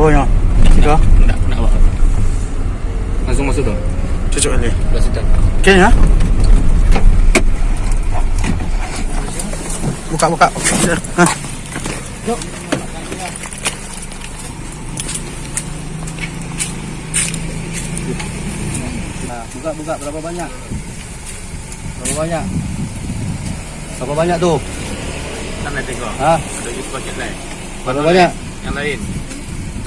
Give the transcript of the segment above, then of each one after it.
Oh ya. Tiga. Enggak, enggak apa Langsung masuk dong. Cucuk lagi. Udah sedang. Oke ya. Buka buka. Hah. Nah, buka buka berapa banyak? Berapa banyak? Berapa banyak tuh? Kan ada tengok. Hah? Ada gitu paket lain. Berapa banyak? Yang lain.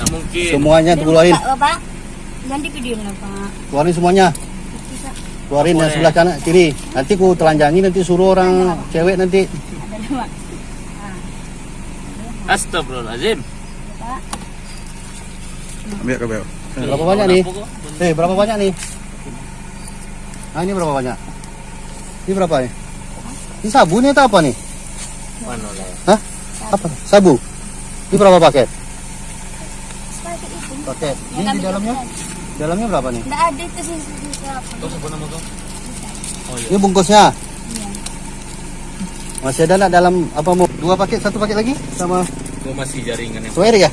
Mungkin. Semuanya keluarin. Pak, Pak. Nanti video lah, Pak. Keluarin semuanya. Bisa Keluarin yang sebelah kanan kiri. Nanti ku telanjangi nanti suruh orang cewek nanti. Astagfirullahaladzim. Pak. Ambil ke bel. Berapa banyak nih? Eh, berapa banyak nih? Ah, ini berapa banyak? Ini berapa nih? Ini sabun nih atau apa nih? Mana? Hah? Apa? Sabu? Ini berapa paket? Seperti itu. Ini di dalamnya? Dalamnya berapa nih? Nggak ada itu sih sih apa. Kau sebut nama kau? Oh iya. Ini bungkusnya. Iya. Masih ada nak dalam apa mau? Dua paket, satu paket lagi sama Kau masih jaringan yang. Suai ya?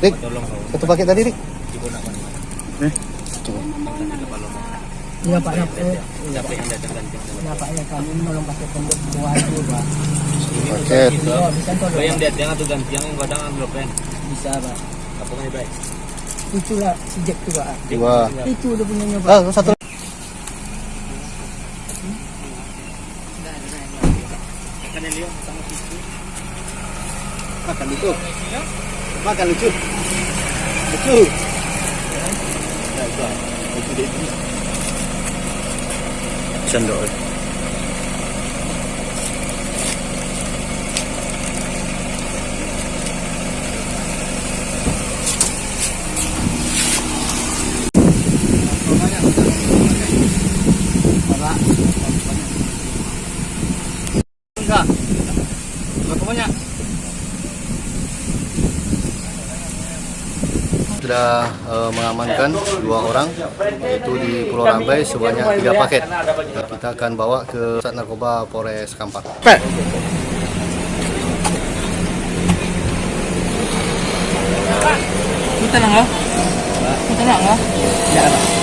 Rik, Tolong kau. satu paket tadi Rik. Ibu nak mana? Eh. Iya Pak, ya, Siapa yang datang gantian? ya Pak ya kami menolong pakai pondok buah itu Pak. Paket. Itu. Oh, bisa tolong. Kau yang datang atau gantian yang kadang ambil pen. Bisa Pak. Apa kan baik? Itulah sejak itu Pak. Dua. Itu udah punyanya Pak. Ah, satu. Kan Elio sama situ. Makan itu. Makan lucu. Lucu. Sendok. Enggak. Berapa banyak? Sudah eh, mengamankan dua orang yaitu di Pulau Rambai sebanyak tiga paket. Nah, kita akan bawa ke Pusat Narkoba Polres Kampar. Pet. Kita tenang ya. Kita tenang ya. Ya Pak.